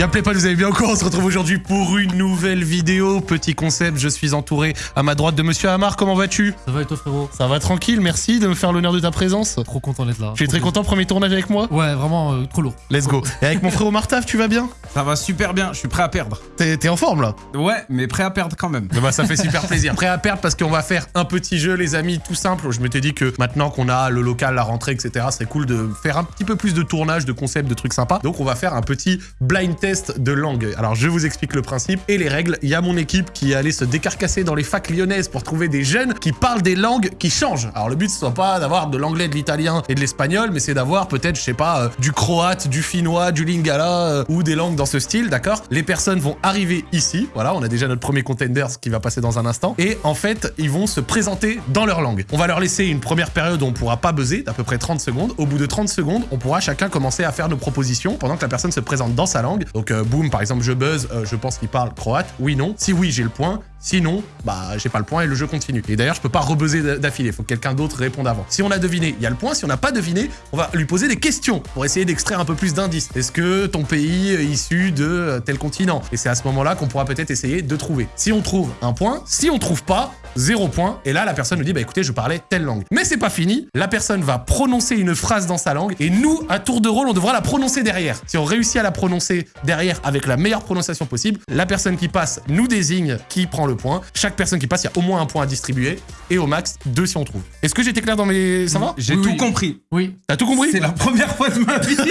Bien pas, vous avez bien encore On se retrouve aujourd'hui pour une nouvelle vidéo. Petit concept, je suis entouré à ma droite de Monsieur Amar. Comment vas-tu? Ça va et toi frérot? Ça va tranquille, merci de me faire l'honneur de ta présence. Trop content d'être là. Tu es très content, premier tournage avec moi? Ouais, vraiment euh, trop lourd. Let's go. Et avec mon frérot Martaf, tu vas bien? Ça va super bien, je suis prêt à perdre. T'es en forme là? Ouais, mais prêt à perdre quand même. Bah ça fait super plaisir. Prêt à perdre parce qu'on va faire un petit jeu les amis, tout simple. Je m'étais dit que maintenant qu'on a le local, la rentrée, etc., c'est cool de faire un petit peu plus de tournage, de concepts, de trucs sympas. Donc on va faire un petit blind test de langue. Alors je vous explique le principe et les règles. Il y a mon équipe qui est allée se décarcasser dans les facs lyonnaises pour trouver des jeunes qui parlent des langues qui changent. Alors le but ce soit pas d'avoir de l'anglais, de l'italien et de l'espagnol, mais c'est d'avoir peut-être, je sais pas, euh, du croate, du finnois, du lingala euh, ou des langues dans ce style, d'accord? Les personnes vont arriver ici. Voilà, on a déjà notre premier contender qui va passer dans un instant. Et en fait, ils vont se présenter dans leur langue. On va leur laisser une première période où on pourra pas buzzer, d'à peu près 30 secondes. Au bout de 30 secondes, on pourra chacun commencer à faire nos propositions pendant que la personne se présente dans sa langue. Donc euh, boum, par exemple, je buzz, euh, je pense qu'il parle croate. Oui, non. Si oui, j'ai le point. Sinon, bah j'ai pas le point et le jeu continue. Et d'ailleurs, je peux pas rebuzzer d'affilée, faut que quelqu'un d'autre réponde avant. Si on a deviné, il y a le point. Si on n'a pas deviné, on va lui poser des questions pour essayer d'extraire un peu plus d'indices. Est-ce que ton pays est issu de euh, tel continent? Et c'est à ce moment-là qu'on pourra peut-être essayer de trouver. Si on trouve un point, si on trouve pas, zéro point. Et là, la personne nous dit, bah écoutez, je parlais telle langue. Mais c'est pas fini. La personne va prononcer une phrase dans sa langue et nous, à tour de rôle, on devra la prononcer derrière. Si on réussit à la prononcer derrière avec la meilleure prononciation possible, la personne qui passe nous désigne qui prend le point. Chaque personne qui passe, il y a au moins un point à distribuer et au max, deux si on trouve. Est-ce que j'étais clair dans mes... Ça va J'ai Oui, tout oui. compris. Oui. T'as tout compris C'est la première fois de ma vie.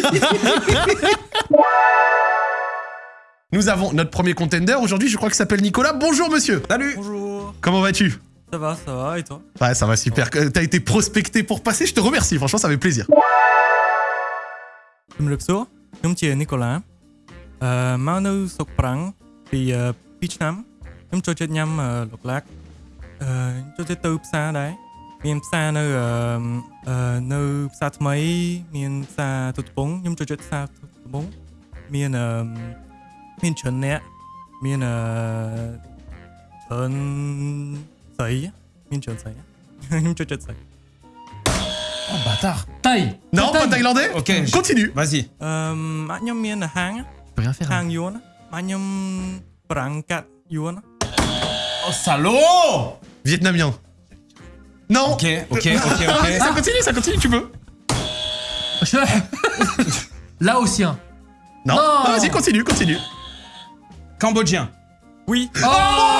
Nous avons notre premier contender aujourd'hui, je crois qu'il s'appelle Nicolas. Bonjour monsieur Salut Bonjour, Comment vas-tu ça va, ça va, et toi Ouais, ça va super. Euh, T'as été prospecté pour passer, je te remercie. Franchement, ça fait plaisir. ជំរាបសួរខ្ញុំជានីកូឡាអឺមកនៅស្រុកប្រាំងពីអឺ2ឆ្នាំខ្ញុំចូលចិត្តញ៉ាំអឺលោកឡាក់អឺចូលចិត្តទៅផ្សារដែរមានផ្សារនៅអឺអឺនៅផ្សារថ្មីមានផ្សារទុតកំពងខ្ញុំចូលចិត្តផ្សារទុតកំពងមានអឺមានច្រើនអ្នកមានអឺ Personne. Taille. Minchon Tsai. Minchon Oh bâtard Taille Non, pas thaïlandais Ok. Continue Vas-y. Euh. Mien hang. Je peux rien faire. Hein. Hang yuan. Agnom. Brancat yuan. Oh salaud Vietnamien. Non Ok, ok, euh, ok, ok. ça continue, ça continue, tu peux. Laotien. Non, non, non vas-y, continue, continue. Cambodgien. Oui. Oh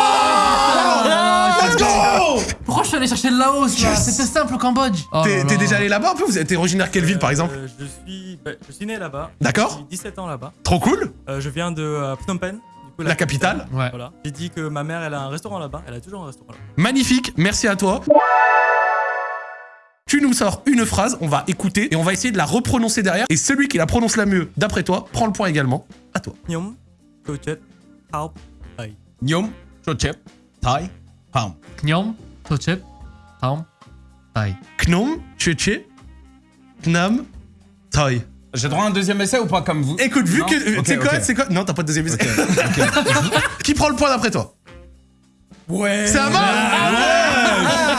pourquoi je suis allé chercher de Laos là yes C'était simple au Cambodge T'es oh déjà allé là-bas un peu Vous êtes originaire de quelle ville par exemple euh, je suis, bah, je suis né là-bas. D'accord. J'ai 17 ans là-bas. Trop cool euh, Je viens de euh, Phnom Penh. La, la, capitale. Ouais. Voilà. J'ai dit que ma mère, elle a un restaurant là-bas. Elle a toujours un restaurant là-bas. Magnifique, merci à toi. Tu nous sors une phrase, on va écouter et on va essayer de la reprononcer derrière. Et celui qui la prononce la mieux, d'après toi, prend le point également. À toi. Nyom, Chochep, Thai. Nyom, Chochep, Thai. Pam. Knyom, Tochep, Taum, Taille. Knom, Tchétché, Knam, Thai. J'ai droit à un deuxième essai ou pas comme vous? Écoute, vu Non que. Ok, c'est quoi, c'est quoi? Non, t'as pas de deuxième essai. Qui prend le point d'après toi? Ouais C'est Amar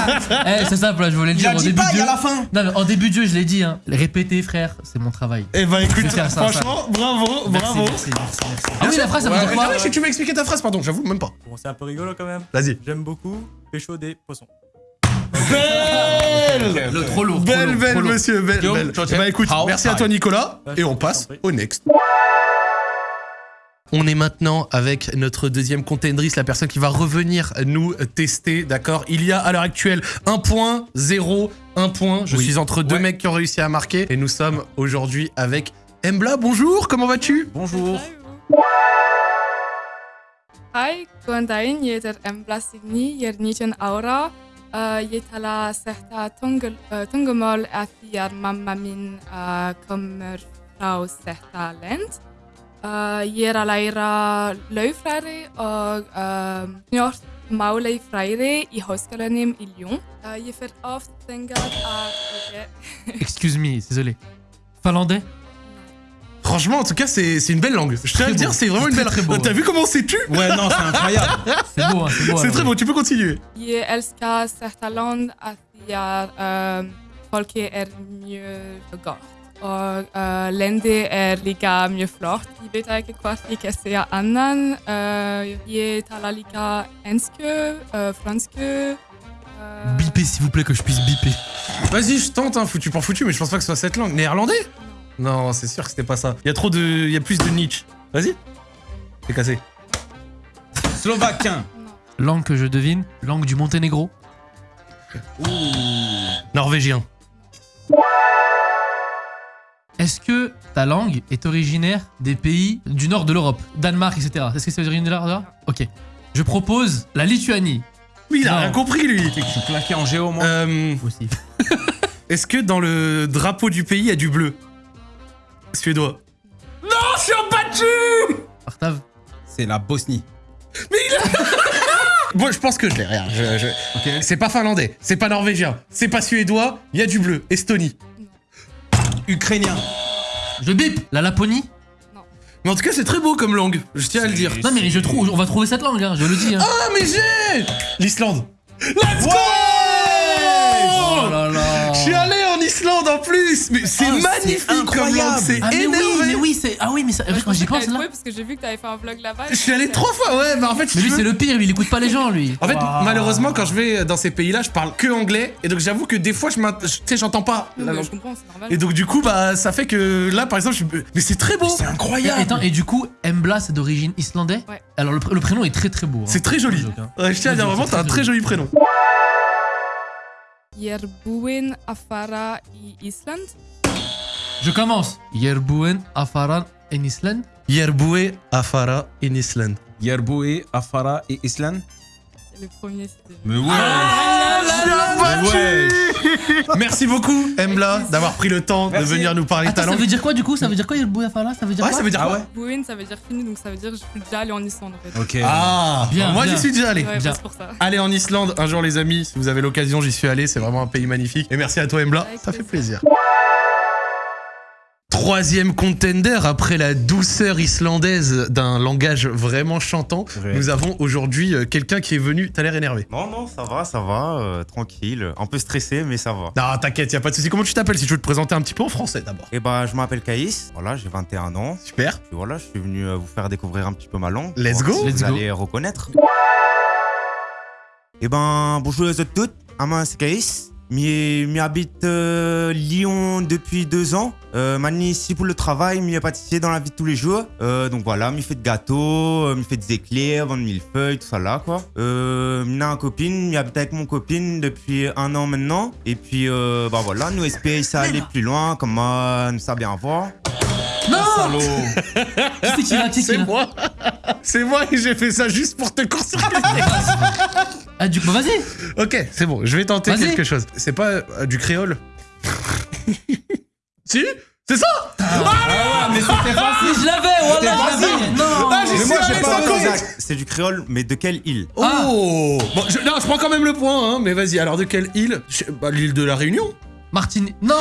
Eh, c'est simple, je voulais le Il dire a en dit début pas, de il y jeu. a la fin. Non, mais en début de jeu, je l'ai dit, hein. Répéter, frère, c'est mon travail. Eh ben écoute, faire ça, franchement, bravo, Merci, bravo. merci, merci, merci. Ah oui, la phrase, ça veut dire mais quoi ah oui, tu m'as expliqué ta phrase, pardon, j'avoue même pas. Bon, c'est un peu rigolo quand même. Vas-y. J'aime beaucoup pécho des poissons. Belle Le trop lourd. trop Belle, lourd, belle, trop lourd. monsieur, belle, Guillaume, belle. Chochep, Eh ben écoute, How, merci à toi Nicolas, Bah, et on passe au next. On est maintenant avec notre deuxième contendrice, la personne qui va revenir nous tester, d'accord? Il y a à l'heure actuelle un point, zéro, un point. Je Oui. suis entre deux Ouais. mecs qui ont réussi à marquer, et nous sommes aujourd'hui avec Embla. Bonjour, comment vas-tu? Bonjour. Hai, kuantain yeter embla signi yer nichen aura. Uh, yetala sehta tungemol athiar mamma min uh, kommer frá sehta lent. Uh, yer alaira laufræri og uh, njort máli fræri í háskólanum í Lyon. Uh, ég fer oft þengað að... Excuse me, désolé. Finlandais? Franchement, en tout cas, c'est c'est une belle langue. Je tiens à le dire, c'est vraiment une belle beau, T'as vu comment c'est tu Ouais, non, c'est incroyable. C'est beau, hein, c'est beau. C'est très beau, tu peux continuer. Ég elska þetta land að því að um, fólki er mjög gott. Och uh, länder är lika mycket flott. Jag vet inte kvart vilka säger annan. Uh, talar lika engelska, uh, franska. Uh, Bipez, s'il vous plaît, que je puisse biper. Vas-y, je tente, hein, foutu pour foutu, mais je pense pas que ce soit cette langue. Néerlandais? Non, c'est sûr que c'était pas ça. Il y a trop de. Il y a plus de niche. Vas-y. C'est cassé. Slovaquien. Langue que je devine, langue du Monténégro. Norvégien. Est-ce que ta langue est originaire des pays du nord de l'Europe? Danemark, etc. Est-ce que c'est originaire de là Ok. Je propose la Lituanie. Oui, il a Non. rien compris, lui. Je suis claqué en géo, moi. Euh, Aussi. Est-ce que dans le drapeau du pays, il y a du bleu? Suédois. Non, je suis battu Artav. C'est la Bosnie. Bon, je pense que je l'ai, regarde. je- je- Ok. C'est pas finlandais, c'est pas norvégien, c'est pas suédois, il y a du bleu. Estonie. Ukrainien. Je bip La Laponie Mais en tout cas, c'est très beau comme langue, je tiens à le dire. Non mais je trouve, on va trouver cette langue, hein, je le dis. Hein. Ah, mais j'ai L'Islande. Let's go c'est Ah, c'est magnifique comme incroyable. langue, c'est Ah mais oui, mais oui, c'est... Ah oui, mais ça... en fait, quand j'y pense là... parce que j'ai vu que t'avais fait un vlog là-bas. Je suis allé trois fois, ouais, bah en fait, Mais lui veux- c'est le pire, lui, il écoute pas les gens, lui. En fait, malheureusement, quand je vais dans ces pays-là, je parle que anglais, et donc j'avoue que des fois, je m'int- je- tu sais, j'entends pas la langue. je comprends, c'est normal. Et donc du coup, bah, ça fait que là, par exemple, je... mais c'est très beau. C'est Et, incroyable. attends, et du coup, Embla c'est d'origine islandais Ouais. Alors le, pr- le prénom est très très beau. hein. C'est très joli. Hein. Ouais, je tiens à dire vraiment, t'as un très joli. joli prénom. Yerbuen, Afara et Island. Je commence. Yerbuen, Afaran en Islande. Yerboué, Afara, in Island. Yerboué, Afara et Island. Le premier, c'était. Mais ouais. Ah, Mais ouais. Merci beaucoup, Embla, d'avoir pris le temps de Merci. venir nous parler de Attends, ta ça veut dire quoi du coup? Ça veut dire quoi Yerbuen, Afara Ça veut dire Ouais, quoi? ça veut dire Ah ouais Buen, ça veut dire fini, donc ça veut dire que je suis déjà allé en Islande en fait. Ok. Ah, Bien, moi j'y suis déjà allé. Ouais, bien. c'est pour ça. Allez en Islande un jour les amis, si vous avez l'occasion, j'y suis allé, c'est vraiment un pays magnifique. Et merci à toi Embla, Avec ça fait plaisir. Troisième contender après la douceur islandaise d'un langage vraiment chantant. Nous avons aujourd'hui euh, quelqu'un qui est venu. T'as l'air énervé. Non, non, ça va, ça va, euh, tranquille. Un peu stressé, mais ça va. Non, t'inquiète, y a pas de souci. Comment tu t'appelles si tu veux te présenter un petit peu en français d'abord? Et bah, je m'appelle Caïs, voilà, j'ai 21 ans. Super. Puis voilà, je suis venu euh, vous faire découvrir un petit peu ma langue. Let's go. si Let's Vous go. allez reconnaître. Et ben, bonjour à toutes. Ah, moi, c'est Caïs. Mi habite euh, Lyon depuis deux ans. Euh, mani ici pour le travail, est pâtissier dans la vie de tous les jours. Euh, donc voilà, mi fait de gâteaux, euh, mi fait des éclairs, vend de millefeuilles, tout ça là quoi. Euh, mi a une copine, mi habite avec mon copine depuis un an maintenant. Et puis euh, bah voilà, nous espérons ça aller plus loin, comme euh, nous ça bien voir. Non Qui c'est qui l'a Qui C'est moi. C'est moi et j'ai fait ça juste pour te court-circuiter. Ah du coup, bah vas-y ok, c'est bon, je vais tenter Vas-y. quelque chose. C'est pas euh, du créole Si C'est ça Ah ouais, mais c'était facile. Mais je l'avais, voilà je l'avais Non Ah, Mais moi, j'ai pas. C'est du créole, mais de quelle île Ah. Oh Bon, je, non, je prends quand même le point, hein, mais vas-y, alors de quelle île? Je- bah, L'île de la Réunion Martine... Non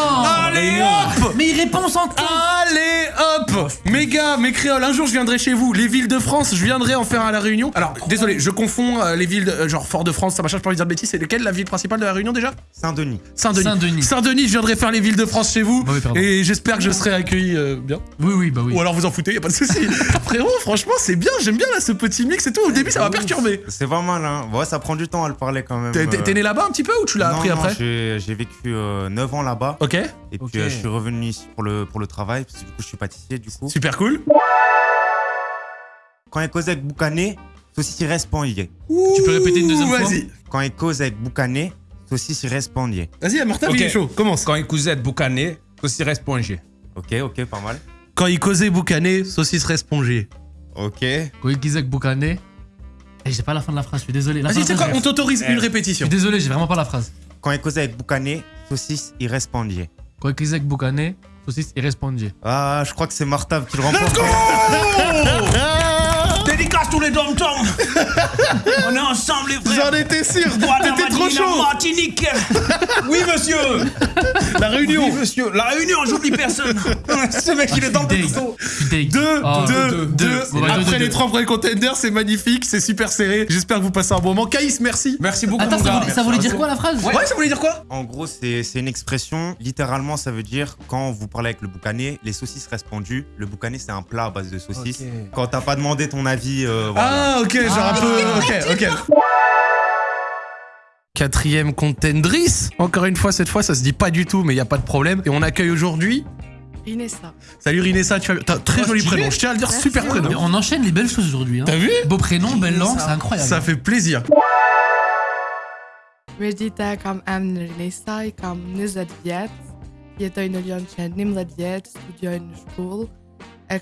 Allez hop Mais il répond sans temps Allez hop Mes gars, mes créoles, un jour je viendrai chez vous. Les villes de France, je viendrai en faire à la Réunion. Alors, désolé, je confonds euh, les villes, de- euh, genre Fort-de-France, ça machin, je pas envie de dire de bêtises. C'est lesquelles la ville principale de la Réunion déjà? Saint-Denis. Saint-Denis. Saint-Denis. Saint-Denis, je viendrai faire les villes de France chez vous. Bah oui, pardon. et j'espère que je serai accueilli euh, bien. Oui, oui, bah oui. Ou alors vous en foutez, y a pas de souci. Frérot, franchement, c'est bien, j'aime bien là ce petit mix et tout. Au début, ça m'a perturbé. C'est pas mal, hein. Ouais, ça prend du temps à le parler quand même. T'es né là-bas un petit peu ou tu l'as Non, appris non, après? j'ai j'ai vécu euh, 9 ans là-bas. Ok, Et puis euh, je suis revenu ici pour le, pour le travail, parce que du coup je suis pâtissier du coup. super cool. Quand il cause avec Boucané, saucisse il respondier. Tu peux répéter une deuxième fois Vas-y, Quand il cause avec Boucané, saucisse il respondier. vas-y, Martin, Ok. il est chaud, commence. Quand il cousette boucané, aussi reste pongé. Ok, ok, pas mal. Quand il causait boucané, saucisse respongée. Ok. Koikizek Boukane. Eh, j'ai pas la fin de la phrase, je suis désolé. Vas-y, c'est la quoi On t'autorise une Je répétition. suis désolé, j'ai vraiment pas la phrase. Quand il cause avec Boucané, saucisse il respondier. Koikizek Boukane, saucisse et respondier. Ah, je crois que c'est Martav qui le remporte. tous les dom On est ensemble les frères. J'en étais sûr T'étais trop chaud Martinique. Oui, monsieur. La réunion Oui, monsieur. La réunion, j'oublie personne. Ce mec, il est dans le. Deux, Oh, deux, deux, deux. bah, deux, Après deux, les trois premiers contenders, c'est magnifique, c'est super serré. J'espère que vous passez un bon moment. Caïs, merci. Merci beaucoup, Attends, mon ça gars. voulait, ça voulait dire quoi la phrase Ouais, ça voulait dire quoi? En gros, c'est c'est une expression. Littéralement, ça veut dire quand vous parlez avec le boucané, les saucisses restent pendues. Le boucané, c'est un plat à base de saucisses. Quand t'as pas demandé ton avis, euh, voilà. Ah, ok, genre un peu. Ok, ok. Quatrième contendrice. Encore une fois, cette fois, ça se dit pas du tout, mais il y a pas de problème. Et on accueille aujourd'hui. Rinessa. Salut Rinessa, tu as t'as un très Oh, joli prénom. Je tiens à le dire, Merci. super prénom. On enchaîne les belles choses aujourd'hui. Hein. T'as vu Beau prénom, belle langue, c'est incroyable. Ça fait plaisir. Medita kam emn Rinessa i kam 20 vjet. Jetoj në Lyon që 19 vjet, studioj në shkollë. E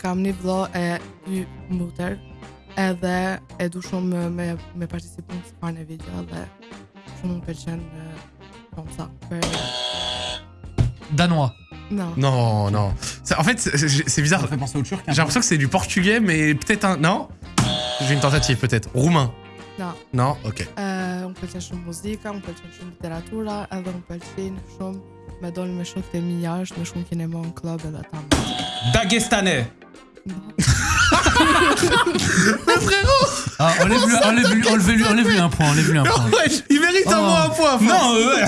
Edhe e du shumë me, me participu në sfarën e video dhe shumë më pëlqen comme ça. Për... Danois. Non. Non, non. En fait, c'est- bizarre. Ça fait penser au turc. J'ai l'impression que c'est du portugais, mais peut-être un. Non? J'ai une tentative, peut-être. Roumain. Non. Non? Ok. E, unë pëlqen shumë muzika, unë pëlqen shumë literatura, edhe unë pëlqen shumë me dol me shokët e mi jashtë, me shumë kinema në klub edhe ta më. Dagestanais. Ah, enlève-lui enlève enlève enlève un point, enlève-lui un point. Ouais, il mérite un Oh. moins un point. Non, ouais.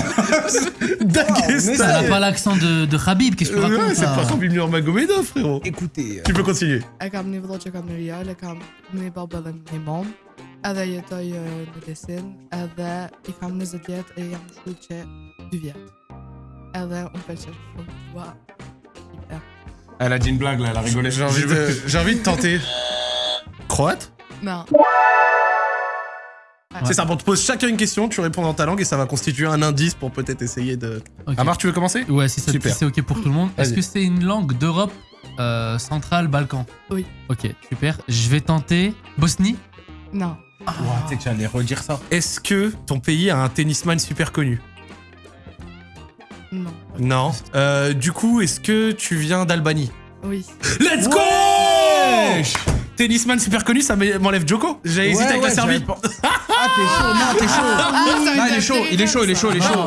Dagestan. Ça n'a pas l'accent de, de Khabib, qu'est-ce que tu Euh, racontes ouais, c'est pas Khabib Nurmagomedov, frérot. Écoutez. Tu peux continuer. Kam një vëllë që kam në Real, kam një babë dhe një mom, edhe jetoj në Desin, edhe i kam 20 vjet e jam në shkollë që 2 vjet. Edhe unë pëlqen shumë tua. Elle a dit une blague là, elle a rigolé. J'ai envie, de, j'ai envie de tenter. Croate Non. C'est ça, on te pose chacun une question, tu réponds dans ta langue et ça va constituer un indice pour peut-être essayer de. Amar, tu veux commencer? Ouais, si ça- Super. si c'est ok pour tout le monde. Est-ce que c'est une langue d'Europe euh, centrale, Balkan? Oui. Ok, super. Je vais tenter Bosnie? Non. Ouais, tu sais que j'allais redire ça. Est-ce que ton pays a un tennisman super connu? Non. Non. Euh, du coup, est-ce que tu viens d'Albanie? Oui. Let's go Tennisman super connu, ça m'enlève Joko J'ai hésité avec la Serbie. j'avais pas- Ah, t'es chaud, non, t'es chaud. Non, il est chaud, il est chaud, il est chaud, il est chaud.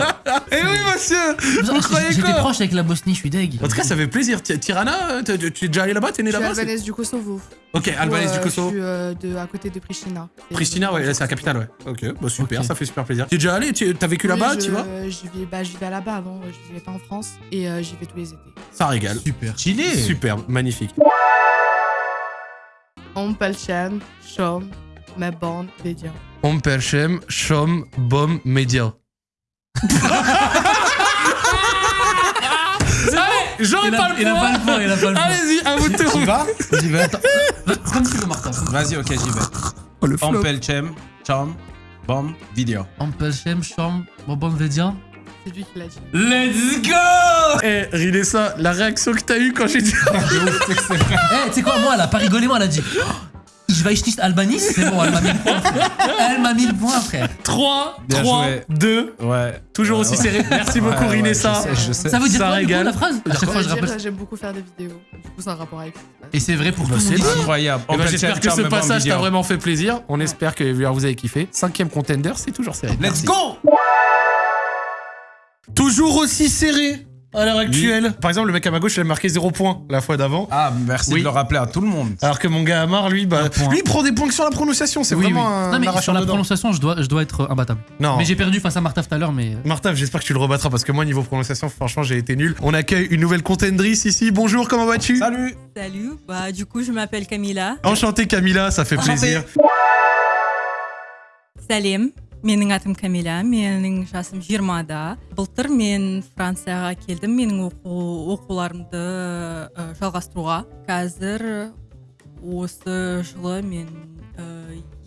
Eh oui, monsieur Vous croyez J'étais quoi proche avec la Bosnie, je suis deg. En tout cas, ça fait plaisir. Ti- Tirana, euh, t'es tu es déjà allé là-bas T'es né là-bas albanaise du Kosovo. Ok, albanaise Ouais, du Kosovo. Je suis euh, de, à côté de Pristina. Pristina, ouais, là, c'est la capitale, ouais. Ok, bah super, ça fait super plaisir. Tu es déjà allé Tu as vécu là-bas, je- tu vois j'y vais, bah, là-bas avant, je vivais pas en France et euh, j'y vais tous les étés. Ça régale. Super. Chili. Superbe, magnifique. On pëlqen shumë me bon video. On perchem, chom, bom, média. Allez, j'aurais Il pas le il a pas le point, il a pas le point. Allez-y, à vous de Tu tour. vas J'y vais, attends. Comme tu veux, Martin. Vas-y, ok, j'y vais. Oh, le flop. Ampelchem, Cham, Bom, vidéo. Ampelchem, Cham, Bobon Vedia. C'est lui qui l'a dit. Let's go Eh, Rinessa, la réaction que t'as eue quand j'ai dit. Eh, tu sais quoi, moi, elle a pas rigolé, moi, elle a dit. Oh, Je vais nicht Albanis, c'est bon, elle m'a mis le point, frère. Elle m'a mis le point, frère. 3, Bien 3, joué. 2. Ouais. Toujours Ouais, aussi ouais. serré. Merci beaucoup, Ouais, Rinessa. je sais, je sais. Ça veut dire Ça quoi, du coup, régale. la phrase À chaque fois, je rappelle. j'aime beaucoup faire des vidéos. Du coup, c'est un rapport avec. Et c'est vrai pour Bah, tout le monde c'est. Incroyable. Eh ben, J'espère que ce passage t'a vraiment fait plaisir. On espère que vous avez kiffé. Cinquième contender, c'est toujours serré. Let's Merci. go Toujours aussi serré à l'heure actuelle. Par exemple, le mec à ma gauche, il a marqué 0 points la fois d'avant. Ah, merci de le rappeler à tout le monde. Alors que mon gars Amar, lui, bah, lui, il prend des points que sur la prononciation. C'est vraiment un. Non, mais sur la prononciation, je dois, je dois être imbattable. Non. Mais j'ai perdu face à Martaf tout à l'heure, mais. Euh, Martaf, j'espère que tu le rebattras parce que moi, niveau prononciation, franchement, j'ai été nul. On accueille une nouvelle contendrice ici. Bonjour, comment vas-tu? Salut. Salut. Bah, du coup, je m'appelle Camila. Enchantée, Camila, ça fait plaisir. Salim. Менің атым Камила, менің жасым 20-да. Былтыр мен Францияға келдім, менің оқу, оқуларымды ә, жалғастыруға. Қазір осы жылы мен ә,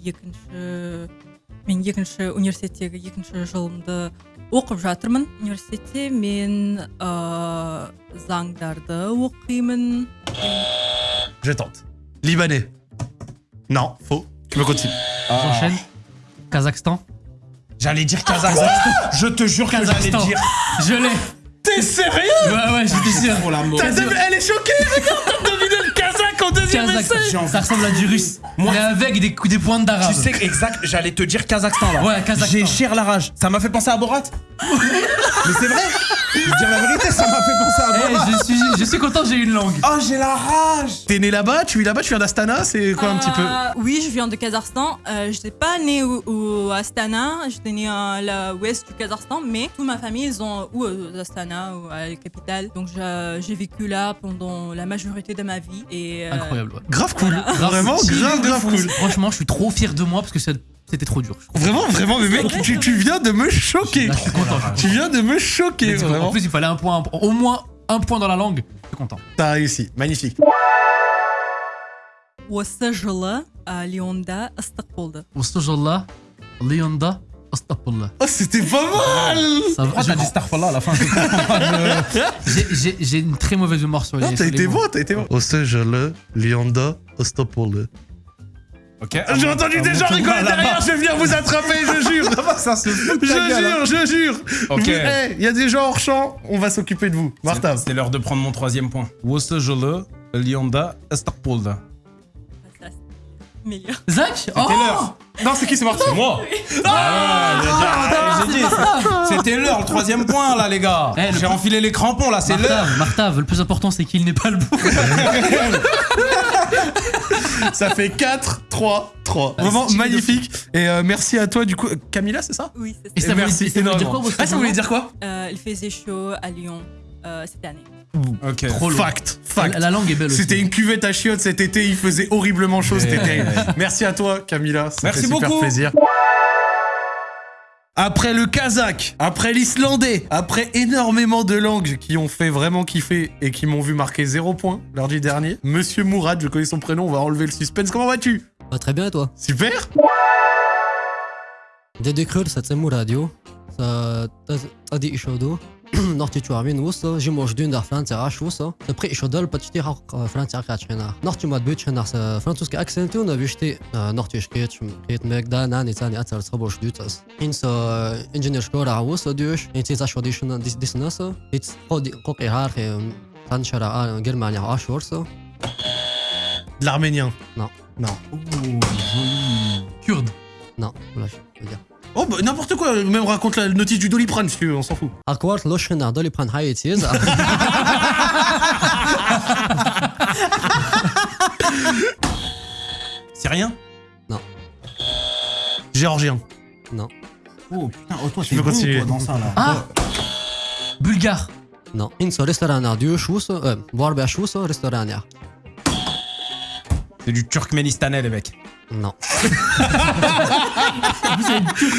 екінші мен екінші университеттегі екінші жылымды оқып жатырмын. Университетте мен ә, заңдарды оқимын. Je tente. Libanais. Non, faux. Tu me continues. J'enchaîne. Kazakhstan. J'allais dire Kazakhstan. Je te jure que j'allais Kazakhstan. dire. Je l'ai. T'es sérieux? Ouais, ouais, j'étais sûr. Pour l'amour. T'as dev- Elle est choquée, regarde, t'as deviné le Kazakh en deux deuxième Kazakh. essai. J'ai envie Ça ressemble à du russe. Moi- Mais avec des, coups- des pointes d'arabe. Tu sais exact, j'allais te dire Kazakhstan là. Ouais, Kazakhstan. J'ai cher la rage. Ça m'a fait penser à Borat. Mais c'est vrai. Je veux dire la vérité, ça m'a fait penser à Eh, Borat. je, suis, je suis content, j'ai une langue. Oh, j'ai la rage. T'es né là-bas, tu vis là-bas, tu viens d'Astana, c'est quoi un petit peu Euh, Oui, je viens de Kazakhstan. Euh, je n'étais pas née au, au Astana, j'étais née à l'ouest du Kazakhstan, mais toute ma famille, ils ont ou aux Astana ou à la capitale. Donc j'ai vécu là pendant la majorité de ma vie. Et, euh, Incroyable. Grave cool. Vraiment, grave, grave cool. Franchement, je suis trop fier de moi parce que c'était trop dur. Vraiment, vraiment, mais mec, tu, viens de me choquer. Je suis content, tu viens de me choquer, vraiment. En plus, il fallait un point, au moins un point dans la langue. Je suis content. T'as réussi, magnifique. وسجل ليوندا استقبلده وسجل ليوندا Oh, c'était pas mal ça va, ah, Pourquoi à la fin J'ai une très mauvaise mémoire sur les Non, t'as été bon, t'as été bon. Ostejale, Lianda, Astaghfirullah. Ok. J'ai ah, entendu des gens rigoler derrière, je vais venir vous attraper, je jure. Je jure, hein. je jure. Ok. Eh, il y a des gens hors champ, on va s'occuper de vous. Martin. C'est l'heure de prendre mon troisième point. Wasajala, Lianda, Estarpolda. Meilleur Zach C'était Oh l'heure. Non, c'est qui, c'est Martha C'est moi. Ah, j'ai dit, c'est- C'était l'heure, le troisième point là, les gars. Eh, le- J'ai enfilé les crampons là, c'est l'heure. Martave, Martave, le plus important c'est qu'il n'est pas le bout. Ça fait 4, 3, 3. Ah, Vraiment magnifique. Et euh, merci à toi, du coup. Camilla, c'est ça? Oui c'est Et ça merci ça veut dire énormément. quoi, votre Ah, ça voulait dire quoi? Euh, il faisait chaud à Lyon euh, cette année Ok. Trop. Fact, fact. La, la langue est belle aussi. C'était une cuvette à chiottes cet été, il faisait horriblement chaud, c'était Ouais. terrible. Merci à toi, Camilla. Ça Merci fait super beaucoup. plaisir. Après le kazakh, après l'islandais, après énormément de langues qui ont fait vraiment kiffer et qui m'ont vu marquer 0 points lundi dernier, Monsieur Mourad, je connais son prénom, on va enlever le suspense. Comment vas-tu? Bah, très bien, et toi? Super Dede ça t'aime radio Ça t'adi ishodo Norti tu amin wusa Jimosh dun dar Frantia rash wusa Après ishodol patiti haq Frantia kachena Norti mad bit chena sa francuska akcentu na vishti Norti shkit Kit meg da nani tani atar tsrabosh dutas Insa engineer shkora wusa dush Inti zash wadishuna disnasa It qodi qoqi har Tan shara Germania ash wursa De l'arménien. Non. Non. Kurde. Non, voilà, je veux dire Oh, bah, n'importe quoi, même raconte la notice du Doliprane si tu veux, on s'en fout. Akwart loshena doli pran hayetiz C'est rien Géorgien. Non, Oh putain, oh toi Je peux continuer. dans ça là. Ah Bulgare. non Insa restaurant dush wusa Euh, wusa restaurant C'est du turkménistanais les mecs. Non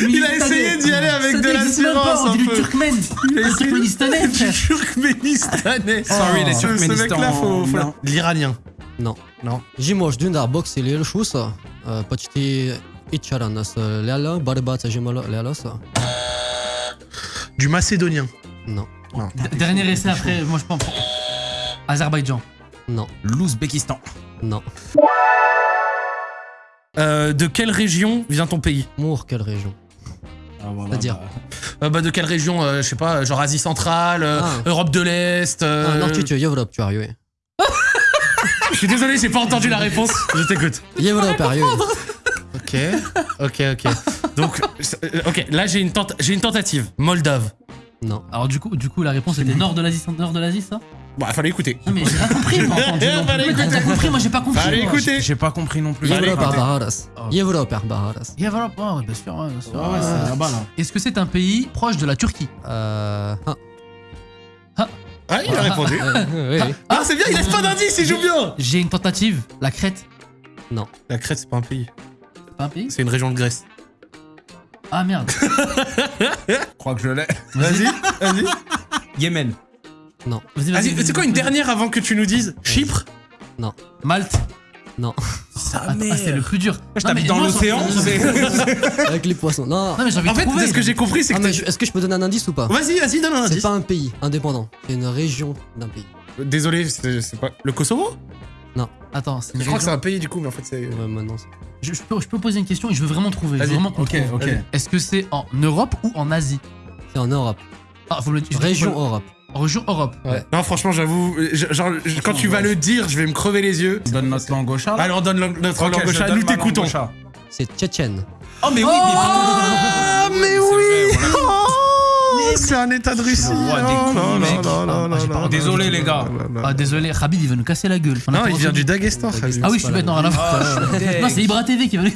Il a essayé d'y aller avec de l'assurance On un dit du peu. turkmène. Il a Un essayé turkménistanais, du frère. turkménistanais. Sorry, les Ce- Ce Turkménistan- mec-là, faut. faut- Non. L'iranien. Non. Non. Jimosh dun box il шуса почти ичарана с ляла борьба с жимало лялоса. Du macédonien. Non, D- Dernier essai après, moi je pense. Azerbaïdjan. non, L'Ouzbékistan. non. Euh, de quelle région vient ton pays Mour quelle région C'est-à-dire Euh, bah, De quelle région euh, Je sais pas, genre Asie centrale, euh, Ah. Europe de l'Est. euh, Ah, Norti tu Europe tu arrives. Je suis désolé, j'ai pas entendu la réponse. Je t'écoute. Europe arrive. Ok, ok, ok. Donc, ok, là j'ai une, tenta- j'ai une tentative. Moldave. Non. Alors du coup, du coup la réponse était nord de l'Asie, nord de l'Asie ça? Bon, il fallait écouter. Non mais j'ai pas compris, non T'as compris, moi j'ai pas compris. Fallait écouter. J'ai pas compris non plus. Europe Baharas. Yeah, voilà, ouais, bien sûr, bien sûr. Ah ouais, c'est là-bas là. Est-ce que c'est un pays proche de la Turquie? Euh ah. Ah, il a répondu. Ah, c'est bien, il laisse pas d'indice, il joue bien. J'ai une tentative, la Crète. La Crète, c'est pas un pays. C'est pas un pays? C'est une région de Grèce. Ah merde. Je crois que je l'ai. Vas-y, vas-y. Yémen. Non. Vas-y, Vas-y, c'est quoi une dernière avant que tu nous dises Chypre? Malte. Non. Ça, Attends, ah, c'est le plus dur. Je Non, t'habite dans l'océan. c'est- Avec les poissons. Non. Non mais j'ai envie En de fait, trouver. ce que j'ai compris, c'est Ah, que. est-ce que je peux donner un indice ou pas? Vas-y, vas-y, donne un C'est indice. pas un pays indépendant, c'est une région d'un pays. Désolé, c'est c'est pas. Le Kosovo? Attends, c'est Je crois que c'est un pays du coup, mais en fait c'est. Ouais, maintenant c'est. Je, je peux, je peux poser une question et je veux vraiment trouver. Je veux vraiment Ok, trouve. ok. Est-ce que c'est en Europe ou en Asie? C'est en Europe. Ah, faut me le dire. Région Europe. Région Europe. Non, franchement, j'avoue, je- genre, je- quand tu vas le dire, je vais me crever les yeux. On donne notre langue au chat. là Allez, on donne notre Ok, langue au je chat, donne nous ma langue t'écoutons. au chat. C'est tchétchène. Oh, mais oui, mais Ah, mais oui Oh, C'est un état de Russie. Oh, là, Désolé, les gars. Ah, désolé, Khabib, il veut nous casser la gueule. Non, il vient du Daghestan, Khabib. Ah oui, je suis bête, non, rien à Ah. Non, c'est Ibra TV qui va nous.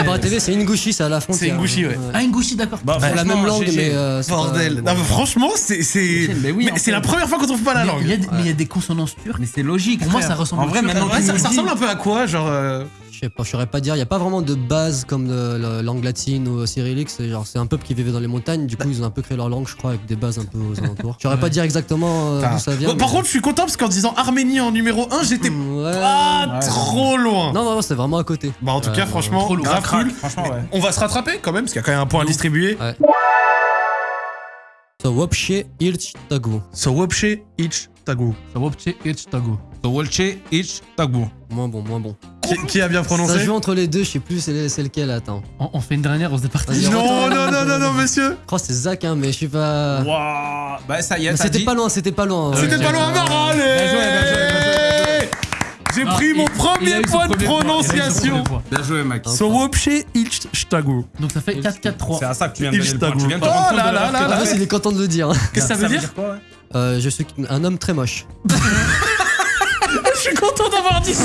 Ibra TV, c'est Ingouchi, c'est à la frontière. C'est Ingouchi, ouais. Ah, Ngouchi, d'accord. Bah, C'est la franchement, même langue, mais. euh, Bordel. pas- Non, mais franchement, c'est c'est Mais oui, en mais c'est fait. la première fois qu'on trouve pas la langue. mais il y a des consonances turques. Mais c'est logique. Pour moi, ça ressemble En vrai, ça, ça ressemble un peu à quoi Genre. Je sais pas, je saurais pas dire. Il y a pas vraiment de base comme langue latine ou cyrillique. C'est genre, c'est un peuple qui vivait dans les montagnes. Du coup, ils ont un peu créé leur langue, je crois, avec des bases un peu aux alentours. Je saurais pas dire exactement euh, d'où ça vient. Bon, par mais- contre, je suis content parce qu'en disant Arménie en numéro 1, j'étais Hmm, ouais. pas Ouais. trop loin. Non, non, non, c'est vraiment à côté. Bah, en tout Euh, cas, franchement, trop lourd. grave Crack, cool. Franchement, ouais. On va se rattraper quand même, parce qu'il y a quand même un point à distribuer. So, Wopche Ilch Tagu. So, Wopche, Ich, Tagu. Sawopche Ich Tago. Towolche, Ich, Tagbo. Moins bon, moins bon. Qui, qui a bien Ça prononcé joue entre les deux, je sais plus c'est c'est lequel, attends. On, on fait une dernière, on se départage. Vas-y, Non, non, non, non, non, monsieur. Je crois que c'est Zach, hein, mais je suis pas. Waouh. Bah, ça y est, Mais t'as C'était dit. pas loin, c'était pas loin. C'était Ouais. pas loin, Mara, allez Bien joué, bien joué, Non, pris mon premier point de prononciation. Bien joué, mec. So, Wopche, Ich, Tagu. Donc ça fait 4-4-3. C'est à ça que tu viens de donner le point. Tu viens de te Oh rendre compte là de là l'erreur là que il est content de le dire. Qu'est-ce que ça veut dire Euh, je suis un homme très moche. Je suis content d'avoir dit ça.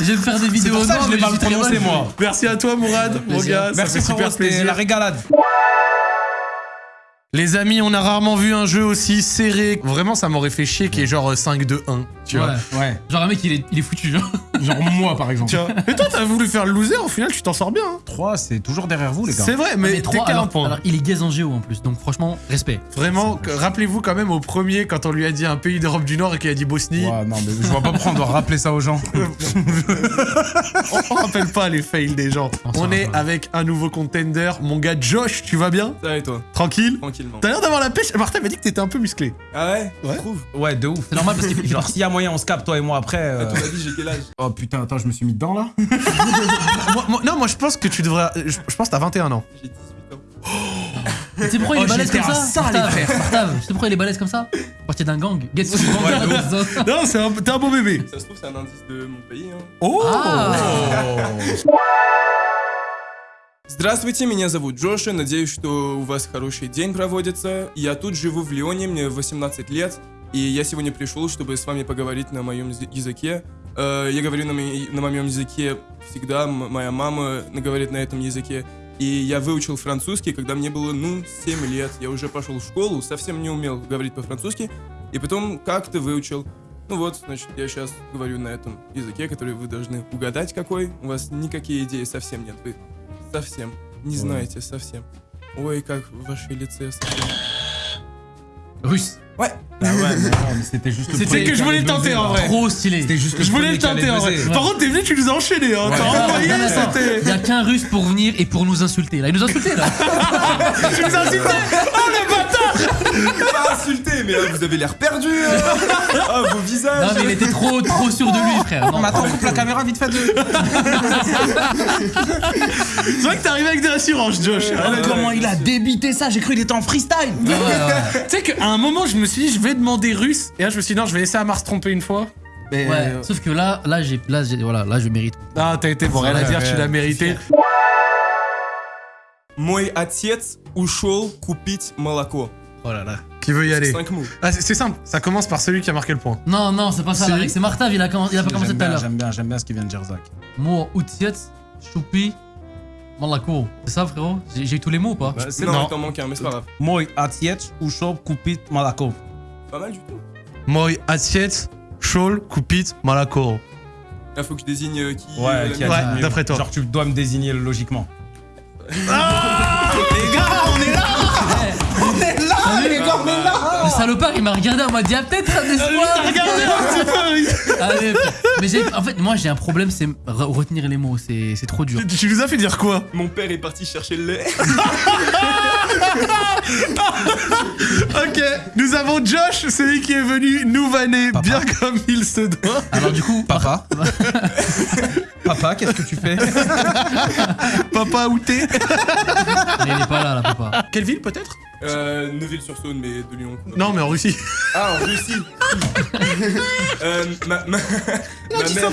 Je vais me faire des C'est vidéos. pour ça que non, je l'ai mal prononcé, moi. Merci à toi, Mourad, mon gars. Ça Merci, fait super plaisir. la régalade. Les amis, on a rarement vu un jeu aussi serré. Vraiment, ça m'aurait fait chier qu'il y ait genre 5-2-1. Tu vois. Ouais. Genre un mec, il est, il est foutu. Genre. Genre moi, par exemple. Tu vois. Et toi, t'as voulu faire le loser, au final, tu t'en sors bien. hein. 3, c'est toujours derrière vous, les gars. C'est vrai, mais, Mais t'es 3, qu'à un alors, point. alors, il est gaze en géo en plus. Donc franchement, respect. Vraiment, que- rappelez-vous quand même au premier, quand on lui a dit un pays d'Europe du Nord et qu'il a dit Bosnie, Ouais, non, mais je vois pas pourquoi on doit rappeler ça aux gens. on, rappelle pas les fails des gens. On est avec un nouveau contender. Mon gars Josh, tu vas bien? Ça va et toi? Tranquille? Tranquillement. T'as l'air d'avoir la pêche. Martin m'a dit que t'étais un peu musclé. Ah ouais? Ouais. Ouais, de ouf. C'est normal parce Genre, s'il y a moyen, on se capte, toi et moi, après. euh, À ton avis, j'ai quel âge Oh putain, attends, je me suis mis dedans là. Moi- moi- non, moi je pense que tu devrais. Je, je pense que t'as 21 ans. J'ai 18 ans. Tu sais pourquoi il est Oh, balèze j'étais comme à ça ça, les Martave, Martave, Tu sais pourquoi il est balèze comme ça Parti d'un gang. Get sur le gang. Non, c'est un- t'es un beau bébé. Ça se trouve, c'est un indice de mon pays. Hein. Oh Ah. Здравствуйте, меня зовут Джоша. Надеюсь, что у вас хороший день проводится. Я тут живу в Лионе, мне 18 лет. И я сегодня пришел, чтобы с вами поговорить на моем язы- языке. Э, Я говорю на, на моем языке всегда, моя мама говорит на этом языке. И я выучил французский, когда мне было, ну, 7 лет. Я уже пошел в школу, совсем не умел говорить по-французски. И потом как-то выучил. Ну вот, значит, я сейчас говорю на этом языке, который вы должны угадать какой. У вас никакие идеи совсем нет. Вы совсем не знаете совсем. Ой, как в вашей лице совсем. Russe. Ouais. Ah ouais, mais non, mais c'était juste. le C'était que je voulais allait tenter, en vrai. Trop stylé. C'était juste le Je voulais le tenter en vrai. Par contre, t'es venu, tu nous as enchaînés. Hein. T'as envoyé, c'était. Il y a qu'un russe pour venir et pour nous insulter. Là, il nous a insulté là. Tu nous as insulté Oh le Pas insulté, mais là, vous avez l'air perdu. hein. ah, vos Non, visages. mais il était trop, trop sûr de lui, frère. Non, Mais attends, coupe la caméra vite fait de. C'est vrai que t'es arrivé avec de l'assurance, Josh. Ah, d'accord. Comment il a débité ça J'ai cru qu'il était en freestyle. Ouais, ouais, ouais. Tu sais qu'à un moment, je me suis dit, je vais demander russe. Et là, je me suis dit, non, je vais laisser Amar se tromper une fois. Mais. Ouais, euh, sauf que là, là, j'ai, là, j'ai, voilà, là, je mérite. Ah, t'as été bon, rien à Ouais, dire, ouais, tu l'as ouais. mérité. Mой отец ушел купить молоко. Oh là là. Qui veut y aller 5 mots. Ah, c'est c'est simple, ça commence par celui qui a marqué le point. Non, non, c'est pas ça, Si. C'est Martav, il a, commen- il a pas commencé J'aime tout à bien, l'heure. j'aime bien, j'aime bien ce qu'il vient de dire, Zach. Moi, Outiet, Choupi, Malako. C'est ça, frérot? J'ai, j'ai eu tous les mots ou pas? Bah, c'est Non, non. il t'en manque un, mais c'est pas grave. Moi, Atiet, Ushop, Kupit, Malako. Pas mal du tout. Moi, assiette, Shawl, Kupit, Malako. Là, faut que je désigne euh, qui. Ouais, euh, qui a la- mieux. d'après toi. Genre, tu dois me désigner logiquement. Les salopard, il m'a regardé en mode, il y a peut-être un espoir. Regardez un petit peu Allez, frère. mais j'ai, en fait, moi, j'ai un problème, c'est re- retenir les mots. C'est, c'est trop dur. Tu- Tu nous as fait dire quoi? Mon père est parti chercher le lait. Ok, nous avons Josh, celui qui est venu nous vanner Papa. bien comme il se doit. Alors, du coup, Papa Papa, qu'est-ce que tu fais? Papa outé Mais il est pas là, la plupart. Quelle ville peut-être? Euh, Neuville-sur-Saône, mais de Lyon. Non, mais en Russie. Ah, en Russie euh, ma, ma, ma mère,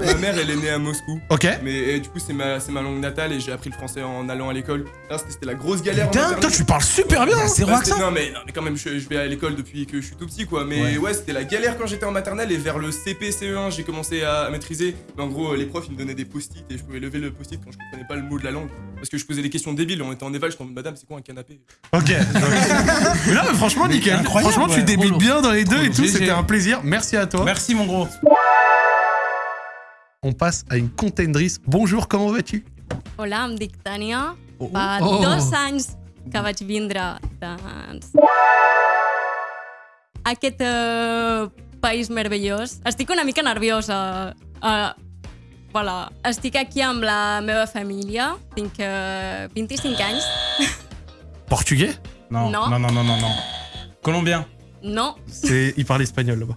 ma mère, elle est née à Moscou. Ok. Mais et du coup, c'est ma, c'est ma langue natale et j'ai appris le français en allant à l'école. Là, c'était la grosse galère. Putain, toi, tu parles super bien. hein. C'est Bah, non mais, non mais quand même je, je vais à l'école depuis que je suis tout petit quoi mais Ouais. ouais, c'était la galère quand j'étais en maternelle et vers le CP CE1 j'ai commencé à, à maîtriser mais en gros les profs ils me donnaient des post-it et je pouvais lever le post-it quand je comprenais pas le mot de la langue parce que je posais des questions débiles on était en éval je suis en madame c'est quoi un canapé? Ok. mais là, franchement, nickel. incroyable, franchement, tu ouais. Trop bien dans les deux et tout. C'était un plaisir. Merci à toi. Merci, mon gros. On passe à une contendrice. Bonjour, comment vas-tu? Hola, em dic Tània. Oh. Oh. dos anys que vaig vindre doncs, a aquest eh, país meravellós. Estic una mica nerviosa. Uh, voilà. Estic aquí amb la meva família. Tinc eh, 25 anys. Portugais Non, Non. non, non, non, non, non. Colombien. No. C'est, il parle espagnol là-bas.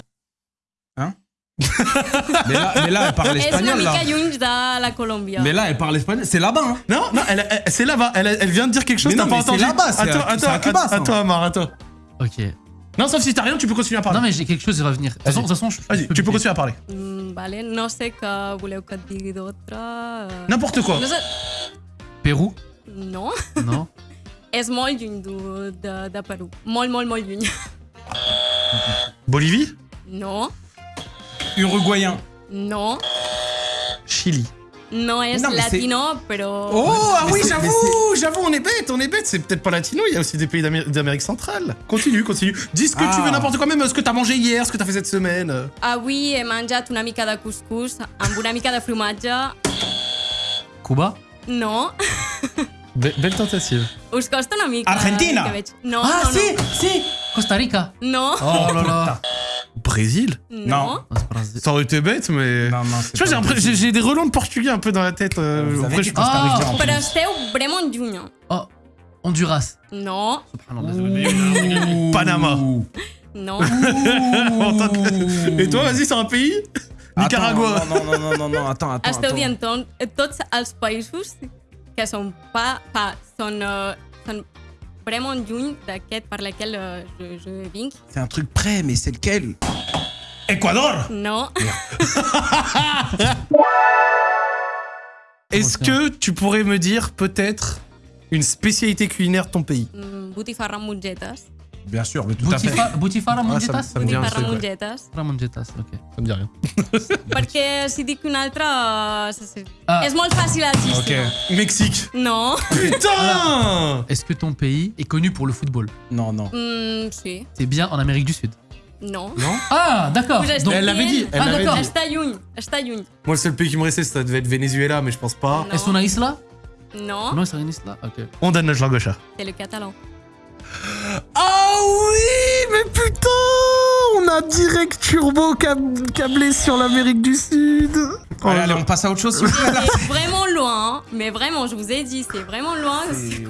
Mais là, mais là, elle parle espagnol, là. Colòmbia. Mais là, elle parle espagnol. C'est là-bas, hein. Non, non, elle, elle- c'est là-bas. Elle, elle vient de dire quelque chose. Mais T'as non, pas mais c'est entendu là-bas, c'est Attends, à- attends, c'est à Cuba, attends, ça. attends, Amar, attends. Ok. Non, sauf si t'as rien, tu peux continuer à parler. Non, mais j'ai quelque chose qui va venir. De toute façon, de toute façon, je- Vas-y, je tu peux continuer à parler. Mm, vale. No sé què voleu que et digui d'autre. eh. N'importe quoi. Pérou? No. Non. És molt lluny de, de, de Perú. Molt, molt, molt lluny. Bolivie? No, Uruguayen. no. Chili. No és Non, mais c'est- latino, però... Oh, ah oui, j'avoue, j'avoue, on est bête, on est bête. C'est peut-être pas latino, il y a aussi des pays d'Amé- d'Amérique centrale. Continue, continue. Dis ce que tu Ah. veux, n'importe quoi, même euh, ce que t'as mangé hier, ce que t'as fait cette semaine. Avui he menjat una mica de couscous amb una mica de formatge. Cuba? No, Be- belle tentative. us costa una mica. Argentina. Que veig. No, Ah, no, si, si Costa Rica no. Oh là là Brésil No. Non. Ah. Ça aurait été bête, mais. Non, non, Tu vois, j'ai des relents de portugais un peu dans la tête. euh, dit je- vraiment lluny. Oh, Honduras. No, Subhanallah. Panama. no. En tant que- Et toi, vas-y, c'est un pays? Nicaragua. Attends, non, non, non, non, non, attends, attends. Esteu attends. dient tot, tots els països que són pa, pa, són, uh, són vraiment lluny d'aquest per lequel uh, je, je vinc. C'est un truc prêt, mais c'est lequel? Ecuador No, Est-ce que tu pourrais me dire peut-être une spécialité culinaire de ton pays? Mm, mongetes. Bien sûr, mais tout à fait. Boutifa- Boutifarra Ah, ça- Mongetas ça me dit un mongetes. Boutifarra Mongetas, ok. Ça me dit rien. Perquè si dic uh, se- se- Ah. És molt fàcil el sistema. Mexique. No, Putain Est-ce que ton pays est connu pour le football? Non, non. mm, sí, C'est bien en Amérique du Sud? no. Ah, d'accord. Donc, elle l'avait dit, elle Ah, d'accord. dit. Està lluny, està lluny. Moi, le seul pays qui me restait, ça devait être Venezuela, mais je pense pas. No, ¿Es una isla? no, No, es una isla? Ok. On donne notre langue au chat. c'est le catalan. Ah oui, mais putain On a direct turbo cab- câblé sur l'Amérique du Sud. Oh Allez, on passe à autre chose. C'est vraiment loin, mais vraiment, je vous ai dit, c'est vraiment loin.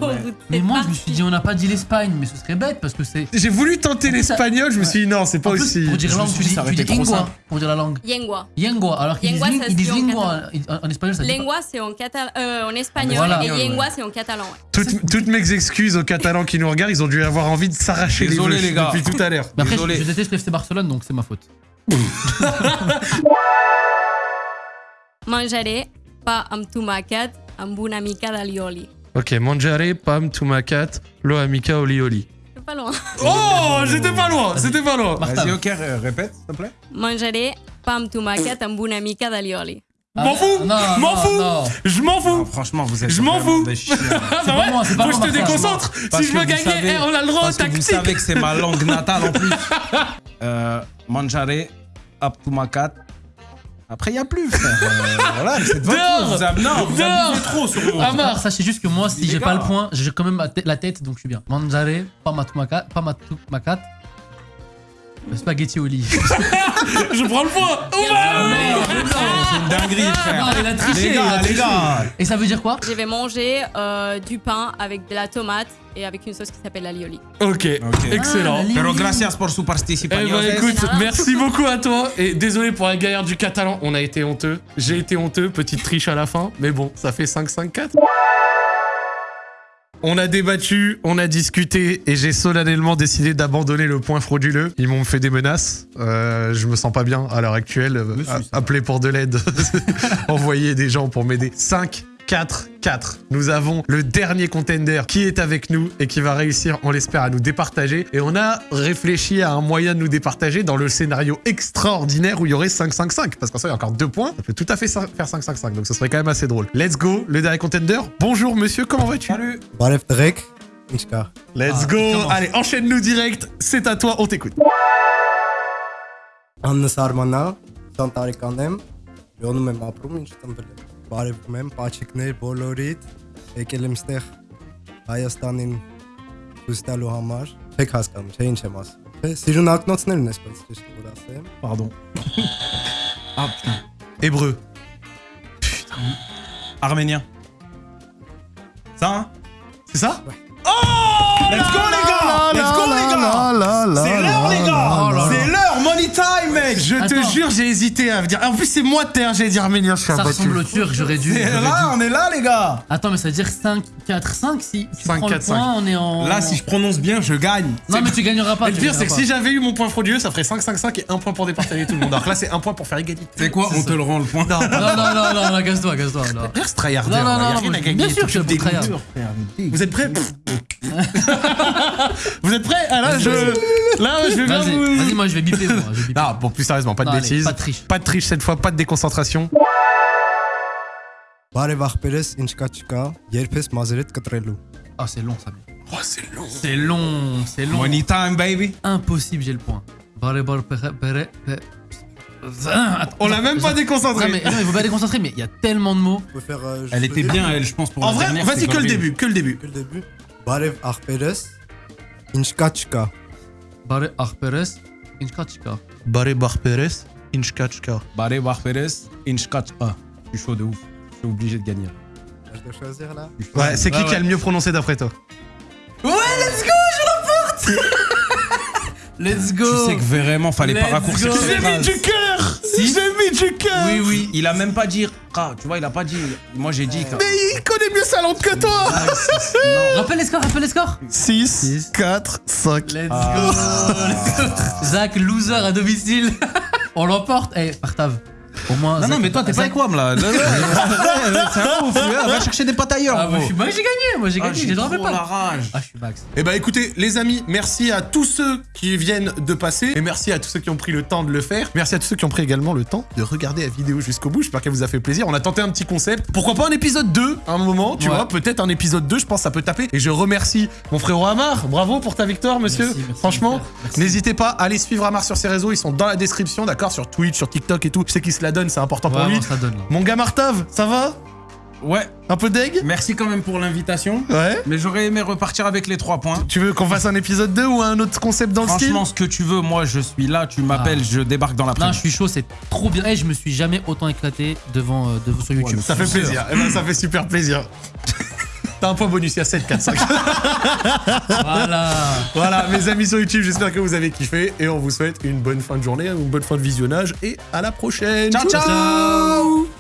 Ouais. Mais moi, je me suis dit, on n'a pas dit l'Espagne, mais ce serait bête parce que c'est. J'ai voulu tenter l'espagnol, je me suis dit non, c'est pas En plus, aussi. pour dire me langue, tu dis, tu dis lingua pour dire la langue. Lengua. Lengua, alors qu'ils disent, ils se disent dit en lingua en, en espagnol, ça Lengua, c'est en, catal euh, en espagnol Voilà. et Ouais. lengua, c'est en catalan. ouais. Toutes, toutes mes excuses aux Catalans qui nous regardent, ils ont dû avoir envie de s'arracher les les gars. depuis tout à l'heure. Après, je, Désolé. je déteste Barcelone, donc c'est ma faute. Menjaré pa amb tomàquet amb una mica d'alioli. Ok, mangiare, pam, tumacat, lo amica, oli oli. C'est pas loin. Oh, j'étais pas loin, c'était pas loin. Vas-y, ok, ré- répète, s'il te plaît. Menjaré pa amb tomàquet amb una mica d'alioli. M'en fous, non, m'en fous, je m'en fous. franchement, vous êtes. Je m'en fous. Ah c'est pas faut que je te déconcentre. Si je veux vous gagner, eh, on a le droit au Parce que vous tactique. savez que c'est ma langue natale en plus. Euh, mangiare, aptumakat. Après, il n'y a plus, frère. Euh, voilà, c'est de votre. Vous avez- Non, vous abusez trop sur moi. Amar, sachez juste que moi, si j'ai pas le point, j'ai quand même la tête- donc je suis bien. Matumacat, pas matumacat. Spaghetti au lit. Je prends le point. C'est une dinguerie, frère. il a triché, Les il a gars, les triché. gars. Et ça veut dire quoi? Je vais manger euh, du pain avec de la tomate et avec une sauce qui s'appelle l'alioli. Ok, Ok. excellent. Ah, la Pero ligne. gracias por su Eh participación. ben écoute, merci beaucoup à toi et désolé pour la galère du catalan, on a été honteux. J'ai été honteux, petite triche à la fin, mais bon, ça fait 5-5-4. On a débattu, on a discuté et j'ai solennellement décidé d'abandonner le point frauduleux. Ils m'ont fait des menaces. Euh, je me sens pas bien à l'heure actuelle. Monsieur. Appelez pour de l'aide. Envoyez des gens pour m'aider. 5, 4, 4. Nous avons le dernier contender qui est avec nous et qui va réussir, on l'espère, à nous départager. Et on a réfléchi à un moyen de nous départager dans le scénario extraordinaire où il y aurait 5, 5, 5. Parce qu'en soi, il y a encore deux points. Ça peut tout à fait faire 5, 5, 5. Donc ce serait quand même assez drôle. Let's go, le dernier contender. Bonjour monsieur, comment vas-tu? Salut. Bref, Drake. Let's ah, go. Allez, enchaîne-nous direct. C'est à toi, on t'écoute. Anne Sarmana, Santarikandem, Yonu Memaprum, Inchitambelet. եմ ապրում ինչ ծնվել եմ Բարևում եմ պաչիկներ բոլորիդ եկել եմ ստեղ Հայաստանին ցույց տալու համար Չեք հասկանում, չէ ինչ եմ ասում Թե Սիրուն ակնոցներն էսպես ճիշտ որ ասեմ Pardon. Ah putain. Hébreu. Arménien. Ça, hein C'est ça Let's go, les gars Let's go, les gars C'est l'heure, les gars là là. C'est l'heure Time, mec Je te Attends. jure, j'ai hésité à dire. En plus, c'est moi de terre, j'ai dit arménien, je suis Ça abattu. ressemble au turc, j'aurais dû. Et là, dû. on est là, les gars Attends, mais ça veut dire 5, 4, 5 si tu 5, prends 4, le point, on est en... Là, si je prononce bien, je gagne. Non, mais tu gagneras pas. Mais le pire, c'est que si j'avais eu mon point frauduleux, ça ferait 5-5-5 et un point pour départager tout le monde. Alors que là, c'est un point pour faire égalité. C'est quoi On te le rend le point. Non. Non, non, non, non, non, casse-toi, casse-toi. non. Reste tryharder. Non, non, non, bien sûr que je suis tryhard. Vous êtes prêts Vous êtes prêts Ah là, je. Là, je vais bien vous. vas-y, moi je vais biper. Moi, je vais biper. Non, bon, plus sérieusement, pas de bêtises. Pas de triche. Pas de triche cette fois, pas de déconcentration. Ah, c'est long, ça. Oh, c'est long. C'est long, c'est long. Money time, baby. Impossible, j'ai le point. On l'a même pas déconcentré. Non, mais, non, il faut pas déconcentrer, mais il y a tellement de mots. Euh, elle était bien, elle, je pense, pour En vrai, vas-y, que le début, que le début. Que le début. Barev Arperes, Inchkachka. Barev Arperes, ինչ կա չկա Barre, arperes, inchkachka. Baré Barperes, Inchkachka. Baré Barferes, Inchkachka. Je suis chaud de ouf. Je suis obligé de gagner. Je dois choisir là Ouais, c'est qui Ouais, qui a ouais. le mieux prononcé d'après toi Let's go Tu sais que vraiment, fallait pas Let's raccourcir go. cette J'ai phrase. du cœur Si. j'ai mis du cœur Oui, oui. Il a même pas dit Ra, tu vois, il a pas dit. Moi, j'ai dit. Mais il connaît mieux sa langue que toi Rappelle les scores, rappelle les scores 6, 4, 5. Let's go Zach, loser à domicile On l'emporte Eh, Partav. Au moins. Non, non, mais toi, t'es pas moi, là. Là, là, C'est un ouf. Va chercher des potes ailleurs. Ah, moi, j'ai gagné, moi j'ai Ah, gagné, j'ai trop la pas. rage. Ah, je suis max. Eh bah écoutez, les amis, merci à tous ceux qui viennent de passer et merci à tous ceux qui ont pris le temps de le faire. Merci à tous ceux qui ont pris également le temps de regarder la vidéo jusqu'au bout. J'espère qu'elle vous a fait plaisir. On a tenté un petit concept. Pourquoi pas un épisode 2 à un moment, tu Ouais. vois Peut-être un épisode 2, je pense que ça peut taper. Et je remercie mon frérot Amar. Bravo pour ta victoire, monsieur. Merci, merci, Franchement, n'hésitez pas à aller suivre Amar sur ses réseaux. Ils sont dans la description, d'accord Sur Twitch, sur TikTok et tout. Je sais qu'il se la donne, c'est important pour lui. ça donne là. Mon gars Martav, ça va? Ouais, Un peu deg? Merci quand même pour l'invitation. Ouais. Mais j'aurais aimé repartir avec les trois points. Tu veux qu'on fasse un épisode 2 ou un autre concept dans le style? Franchement, ce que tu veux, moi, je suis là. Tu m'appelles, je débarque dans la Non, je suis chaud, c'est trop bien. Eh, je me suis jamais autant éclaté devant, euh, devant sur YouTube. Ça fait plaisir. Eh ben, ça fait super plaisir. T'as un point bonus, il y a 7, 4, 5. Voilà. voilà, mes amis sur YouTube, j'espère que vous avez kiffé et on vous souhaite une bonne fin de journée, une bonne fin de visionnage et à la prochaine. Ciao, ciao